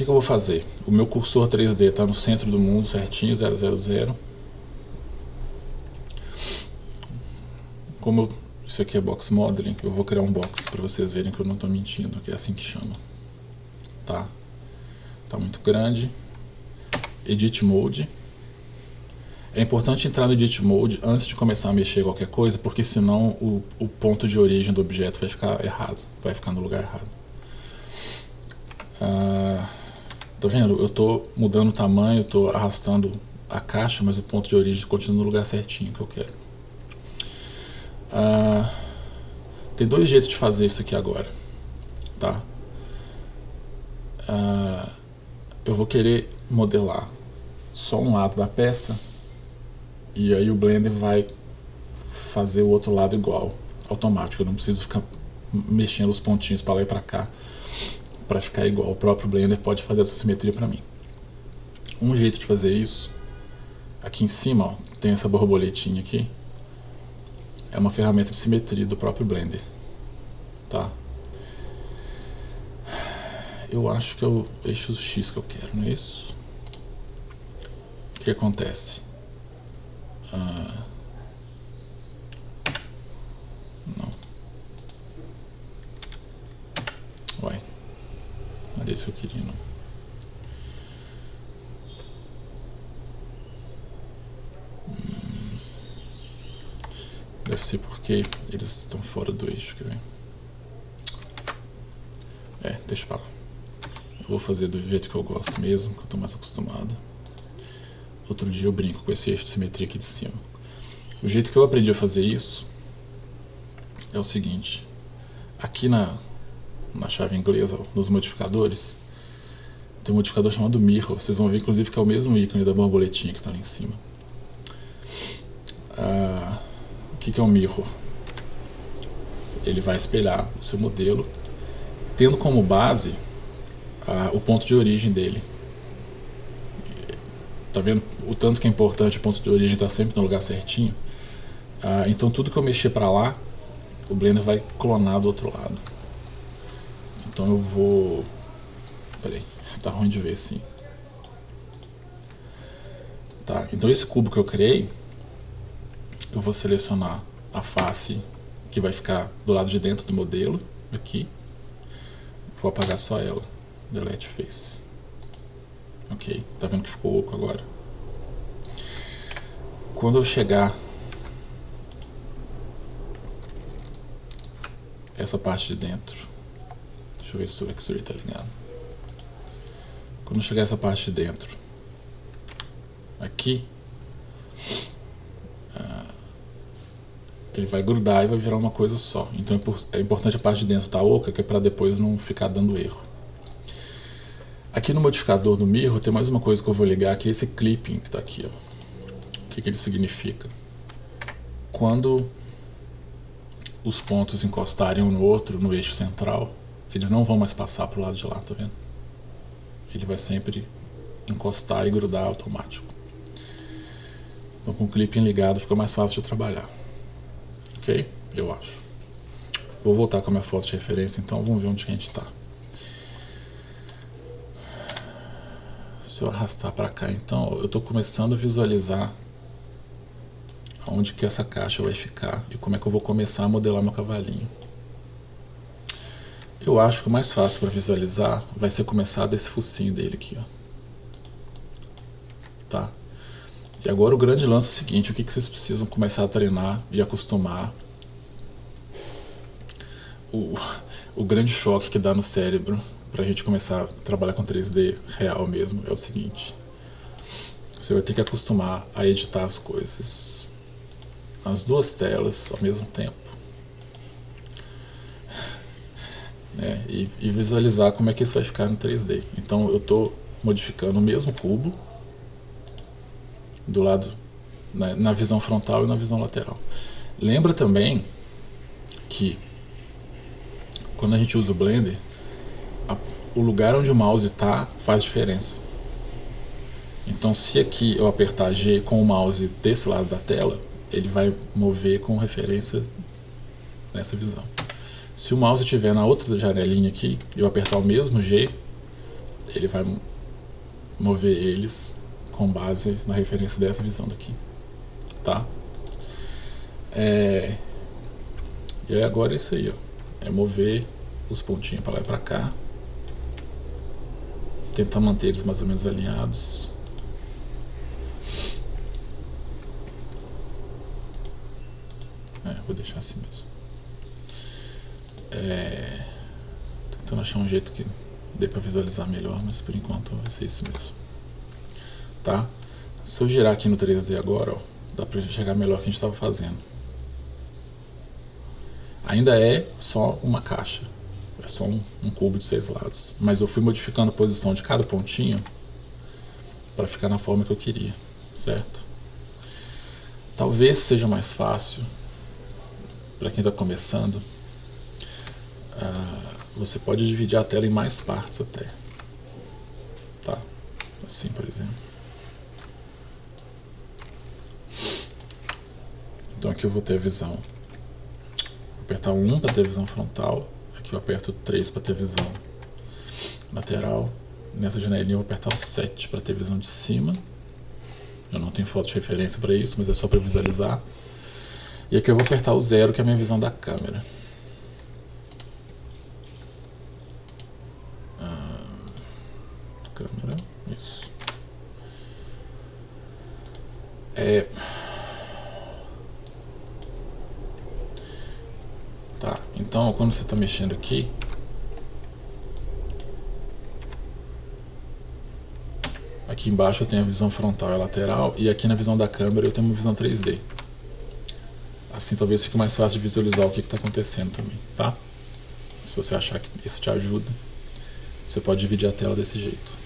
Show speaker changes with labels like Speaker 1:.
Speaker 1: que, que eu vou fazer? O meu cursor 3D está no centro do mundo certinho, 000. Como eu, isso aqui é box modeling, eu vou criar um box para vocês verem que eu não estou mentindo, que é assim que chama. Tá? Tá muito grande. Edit Mode. É importante entrar no Edit Mode antes de começar a mexer qualquer coisa, porque senão o, o ponto de origem do objeto vai ficar errado, vai ficar no lugar errado. Ah, tá vendo? Eu estou mudando o tamanho, estou arrastando a caixa, mas o ponto de origem continua no lugar certinho que eu quero. Ah, tem dois jeitos de fazer isso aqui agora, tá? Ah, eu vou querer modelar só um lado da peça e aí o Blender vai fazer o outro lado igual, automático. Eu não preciso ficar mexendo os pontinhos para lá e para cá para ficar igual. O próprio Blender pode fazer essa simetria para mim. Um jeito de fazer isso, aqui em cima ó, tem essa borboletinha aqui, é uma ferramenta de simetria do próprio Blender. Tá? Eu acho que é o eixo X que eu quero, não é isso? O que acontece? Ah, não. Uai. Não era isso que eu queria, não. Hum. Deve ser porque eles estão fora do eixo, quer ver? É, deixa pra lá. Eu vou fazer do jeito que eu gosto mesmo, que eu estou mais acostumado. Outro dia eu brinco com esse eixo de simetria aqui de cima. O jeito que eu aprendi a fazer isso é o seguinte. Aqui na, na chave inglesa, nos modificadores, tem um modificador chamado Mirror. Vocês vão ver, inclusive, que é o mesmo ícone da borboletinha que está ali em cima. Ah, o que, que é um Mirror? Ele vai espelhar o seu modelo, tendo como base ah, o ponto de origem dele. Tá vendo o tanto que é importante o ponto de origem estar tá sempre no lugar certinho? Ah, então tudo que eu mexer para lá, o Blender vai clonar do outro lado. Então eu vou... Peraí, tá ruim de ver assim. Tá, então esse cubo que eu criei, eu vou selecionar a face que vai ficar do lado de dentro do modelo, aqui. Vou apagar só ela, delete face. Ok, tá vendo que ficou oco agora? Quando eu chegar essa parte de dentro, deixa eu ver se o X-Ray tá ligado. Quando chegar essa parte de dentro, aqui, uh, ele vai grudar e vai virar uma coisa só. Então é importante a parte de dentro estar tá oca, que é para depois não ficar dando erro. Aqui no modificador do mirror tem mais uma coisa que eu vou ligar, que é esse clipping que está aqui. Ó. O que, que ele significa? Quando os pontos encostarem um no outro, no eixo central, eles não vão mais passar para o lado de lá, tá vendo? Ele vai sempre encostar e grudar automático. Então com o clipping ligado fica mais fácil de trabalhar. Ok? Eu acho. Vou voltar com a minha foto de referência, então vamos ver onde a gente está. Se eu arrastar para cá, então, eu estou começando a visualizar onde que essa caixa vai ficar e como é que eu vou começar a modelar meu cavalinho. Eu acho que o mais fácil para visualizar vai ser começar desse focinho dele aqui, ó. Tá? E agora o grande lance é o seguinte, o que, que vocês precisam começar a treinar e acostumar o, o grande choque que dá no cérebro para a gente começar a trabalhar com 3D real mesmo é o seguinte. Você vai ter que acostumar a editar as coisas nas duas telas ao mesmo tempo. Né? E, e, visualizar como é que isso vai ficar no 3D. Então eu estou modificando o mesmo cubo do lado né, na visão frontal e na visão lateral. Lembra também que quando a gente usa o Blender, o lugar onde o mouse está faz diferença. Então se aqui eu apertar G com o mouse desse lado da tela, ele vai mover com referência nessa visão. Se o mouse estiver na outra janelinha aqui, eu apertar o mesmo G, ele vai mover eles com base na referência dessa visão daqui, tá? É... E agora é isso aí, ó. É mover os pontinhos para lá e para cá. Tentar manter eles mais ou menos alinhados. É, vou deixar assim mesmo. É... Tentando achar um jeito que dê para visualizar melhor, mas por enquanto vai ser isso mesmo. Tá? Se eu girar aqui no 3D agora, ó, dá para enxergar melhor o que a gente estava fazendo. Ainda é só uma caixa, é só um, um cubo de seis lados, mas eu fui modificando a posição de cada pontinho para ficar na forma que eu queria, certo? Talvez seja mais fácil para quem está começando. Você pode dividir a tela em mais partes até. Tá? Assim, por exemplo. Então aqui eu vou ter a visão. Vou apertar 1 para ter visão frontal. Aqui eu aperto 3 para ter visão lateral. Nessa janelinha eu vou apertar o 7 para ter visão de cima. Eu não tenho foto de referência para isso, mas é só para visualizar. E aqui eu vou apertar o 0, que é a minha visão da câmera. É... Tá, então quando você está mexendo aqui, aqui embaixo eu tenho a visão frontal e lateral e aqui na visão da câmera eu tenho uma visão 3D. Assim talvez fique mais fácil de visualizar o que está acontecendo também, tá? Se você achar que isso te ajuda, você pode dividir a tela desse jeito.